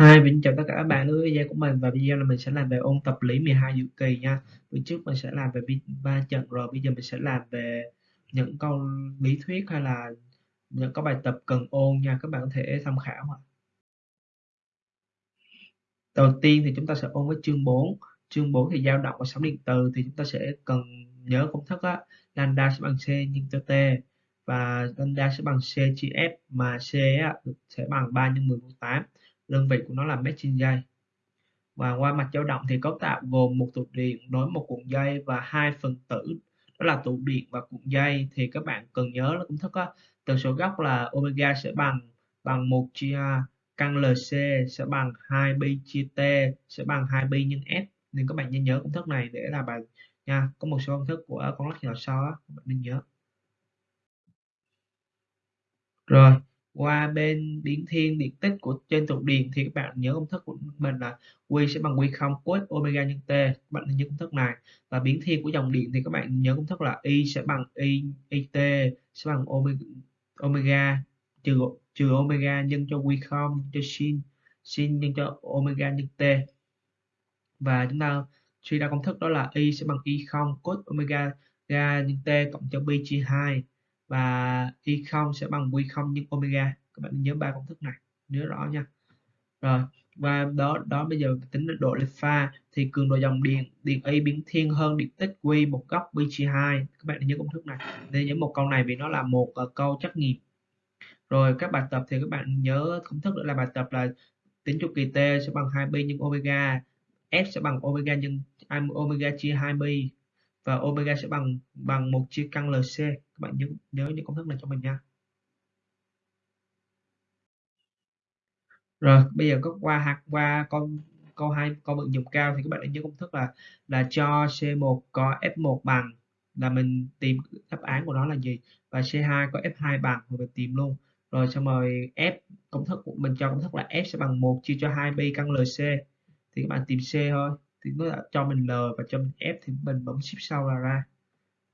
Hi, mình chào tất cả các bạn đến với video của mình và video là mình sẽ làm về ôn tập lý 12 dự kỳ nha. Bữa trước mình sẽ làm về ba trận rồi, bây giờ mình sẽ làm về những câu lý thuyết hay là những có bài tập cần ôn nha, các bạn có thể tham khảo ạ. Đầu tiên thì chúng ta sẽ ôn với chương 4. Chương 4 thì dao động và sóng điện từ thì chúng ta sẽ cần nhớ công thức á, lambda sẽ bằng c nhân cho t và lambda sẽ bằng c chia f mà c á, sẽ bằng 3 nhân 10 mũ 8 đơn vị của nó là mét trên giây và qua mặt dao động thì cấu tạo gồm một tụ điện nối một cuộn dây và hai phần tử đó là tụ điện và cuộn dây. Thì các bạn cần nhớ là công thức á, tần số gốc là omega sẽ bằng bằng 1 chia căn LC sẽ bằng 2 pi chia T sẽ bằng 2 pi nhân S. Nên các bạn nên nhớ công thức này để làm bài nha có một số công thức của con lắc nhỏ sau các bạn nên nhớ. Rồi qua bên biến thiên điện tích của trên trục điện thì các bạn nhớ công thức của mình là Q sẽ bằng Q không cos omega nhân T các bạn nhớ công thức này. Và biến thiên của dòng điện thì các bạn nhớ công thức là Y sẽ bằng Y IT sẽ bằng omega, omega trừ trừ omega nhân cho Q không cho sin sin nhân cho omega nhân T. Và chúng ta suy ra công thức đó là Y sẽ bằng Y không cos omega ga nhân T cộng cho pi chia 2 và y không sẽ bằng quy không nhân omega. Các bạn nhớ ba công thức này nhớ rõ nha. Rồi và đó đó bây giờ tính độ lệch pha thì cường độ dòng điện điện y biến thiên hơn điện tích q một góc pi chia 2 các bạn nhớ công thức này. Nên nhớ một câu này vì nó là một uh, câu trắc nghiệm. Rồi các bài tập thì các bạn nhớ công thức nữa là bài tập là tính chu kỳ t sẽ bằng 2 pi nhân omega f sẽ bằng omega nhân omega chia 2 pi và omega sẽ bằng bằng một chia căn LC các bạn nhớ nhớ những công thức này cho mình nha. Rồi, bây giờ có qua hạt, qua con câu hai câu vận dụng cao thì các bạn hãy nhớ công thức là là cho C1 có F1 bằng. Là mình tìm đáp án của nó là gì? Và C2 có F2 bằng thì mình tìm luôn. Rồi xong rồi F công thức của mình, cho công thức là F sẽ bằng 1 chia cho 2 pi căn LC thì các bạn tìm C thôi thì nó đã cho mình L và cho mình F thì mình bấm shift sau là ra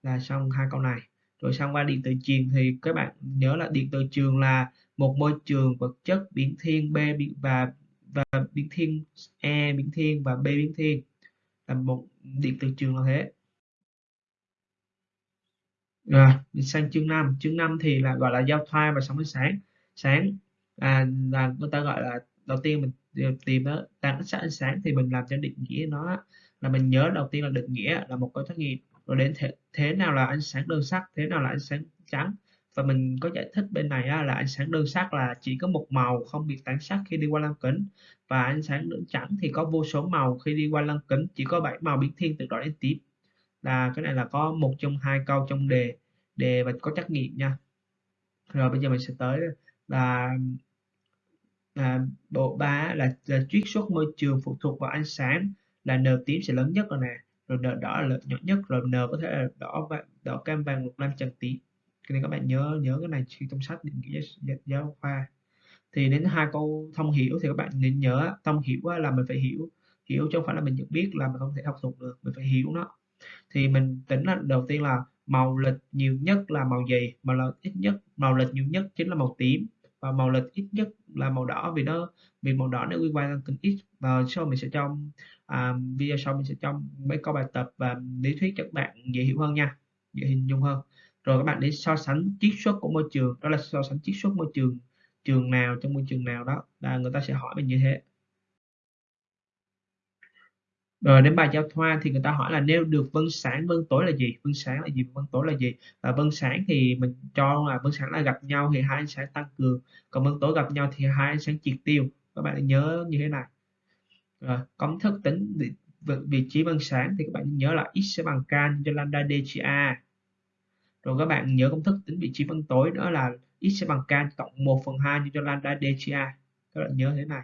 là xong hai câu này. Rồi sang qua điện từ trường thì các bạn nhớ là điện từ trường là một môi trường vật chất biến thiên B và và biến thiên E biến thiên và B biến thiên. Là một điện từ trường là thế. Rồi sang chương 5 chương 5 thì là gọi là giao thoa và sóng ánh sáng. Sáng à, là người ta gọi là đầu tiên mình ờ, tìm nó tăng ánh ánh sáng thì mình làm cho định nghĩa nó là mình nhớ đầu tiên là định nghĩa là một câu trắc nghiệm. Rồi đến thế, thế nào là ánh sáng đơn sắc thế nào là ánh sáng trắng? Và mình có giải thích bên này á, là ánh sáng đơn sắc là chỉ có một màu không bị tán sắc khi đi qua lăng kính. Và ánh sáng đơn trắng thì có vô số màu khi đi qua lăng kính chỉ có bảy màu biến thiên từ đỏ đến tím là cái này là có một trong hai câu trong đề đề và có trắc nghiệm nha. Rồi bây giờ mình sẽ tới là bộ ba là, là chiết xuất môi trường phụ thuộc vào ánh sáng là n tím sẽ lớn nhất rồi nè. Rồi n đỏ là nhỏ nhất rồi n có thể là đỏ vàng đỏ cam vàng lục lam trần tím. Cái này các bạn nhớ nhớ cái này khi trong sách định nghĩa giáo khoa. Thì đến hai câu thông hiểu thì các bạn nên nhớ thông hiểu là mình phải hiểu hiểu chứ không phải là mình nhận biết là mình không thể học thuộc được mình phải hiểu nó. Thì mình tính là đầu tiên là màu lịch nhiều nhất là màu gì? Màu là ít nhất màu lịch nhiều nhất chính là màu tím và màu lịch ít nhất là màu đỏ vì nó vì màu đỏ nó liên quan đến kinh ít. Và sau mình sẽ trong à, video sau mình sẽ trong mấy câu bài tập và lý thuyết cho các bạn dễ hiểu hơn nha dễ hình dung hơn. Rồi các bạn để so sánh chiết xuất của môi trường. Đó là so sánh chiết xuất môi trường trường nào trong môi trường nào đó. Là người ta sẽ hỏi mình như thế rồi đến bài giao thoa thì người ta hỏi là nêu được vân sáng vân tối là gì? Vân sáng là gì? Vân tối là gì? Và vân sáng thì mình cho là vân sáng là gặp nhau thì hai ánh sáng tăng cường. Còn vân tối gặp nhau thì hai ánh sáng triệt tiêu. Các bạn nhớ như thế này. Ờ, rồi công thức tính vị, vị trí vân sáng thì các bạn nhớ là x sẽ bằng k cho lambda d chia a. Rồi các bạn nhớ công thức tính vị trí vân tối nữa là x sẽ bằng k cộng 1 phần 2 cho lambda d chia a. Các bạn nhớ thế này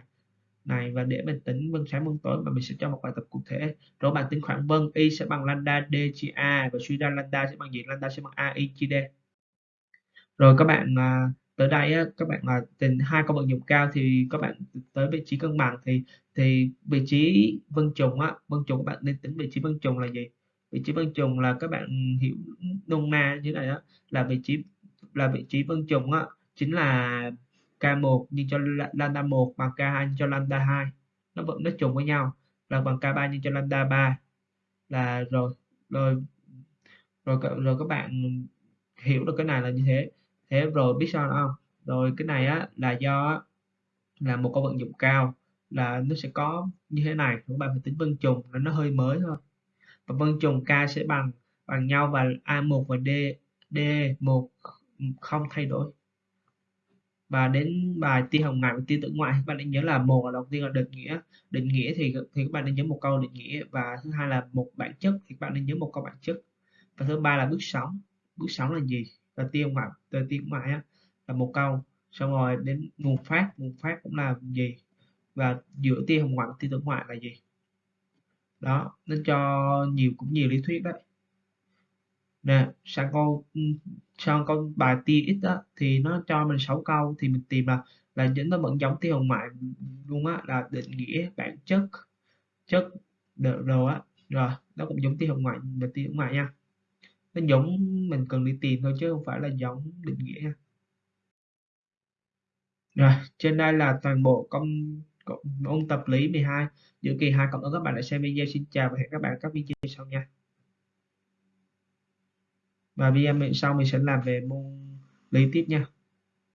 này và để mình tính vân sáng vân tối và mình sẽ cho một bài tập cụ thể. Rồi bạn tính khoảng vân y sẽ bằng lambda d chia a và suy ra lambda sẽ bằng gì? Lambda sẽ bằng a y chia d. Rồi các bạn à, tới đây á, các bạn là tình hai con vận dụng cao thì các bạn tới vị trí cân bằng thì thì vị trí vân trùng á vân trùng các bạn nên tính vị trí vân trùng là gì? Vị trí vân trùng là các bạn hiểu nôm na như này á là vị trí là vị trí vân trùng á chính là K1 nhân cho lambda 1 bằng K2 nhân cho lambda 2 nó vẫn, nó trùng với nhau. Là bằng K3 nhân cho lambda 3 là rồi rồi rồi rồi các bạn hiểu được cái này là như thế. Thế rồi biết sao không? Rồi cái này á, là do là một câu vận dụng cao. Là nó sẽ có như thế này, các bạn phải tính vân trùng là nó hơi mới thôi. Và vân trùng k sẽ bằng bằng nhau và a1 và d d1 không thay đổi và đến bài tia hồng ngoại và tia tử ngoại các bạn nên nhớ là một là đầu tiên là định nghĩa định nghĩa thì thì các bạn nên nhớ một câu định nghĩa. Và thứ hai là một bản chất thì các bạn nên nhớ một câu bản chất. Và thứ ba là bước sóng. Bước sóng là gì? Là tia hồng ngoại từ tia ngoại á, là một câu. Xong rồi đến nguồn phát nguồn phát cũng là gì? Và giữa tia hồng ngoại và tia tử ngoại là gì? Đó nên cho nhiều cũng nhiều lý thuyết đấy nè sang câu ừ, sang câu bài tia x đó thì nó cho mình 6 câu thì mình tìm là là những nó vẫn giống tia hồng ngoại luôn á là định nghĩa bản chất chất đồ á. Rồi nó cũng giống tia hồng ngoại và tia hồng ngoại nha. Nó giống mình cần đi tìm thôi chứ không phải là giống định nghĩa nha. Rồi trên đây là toàn bộ công, ôn tập lý 12 giữa kỳ 2 cộng ơn các bạn đã xem video. Xin chào và hẹn các bạn các video sau nha và video sau mình sẽ làm về môn lý tiếp nha.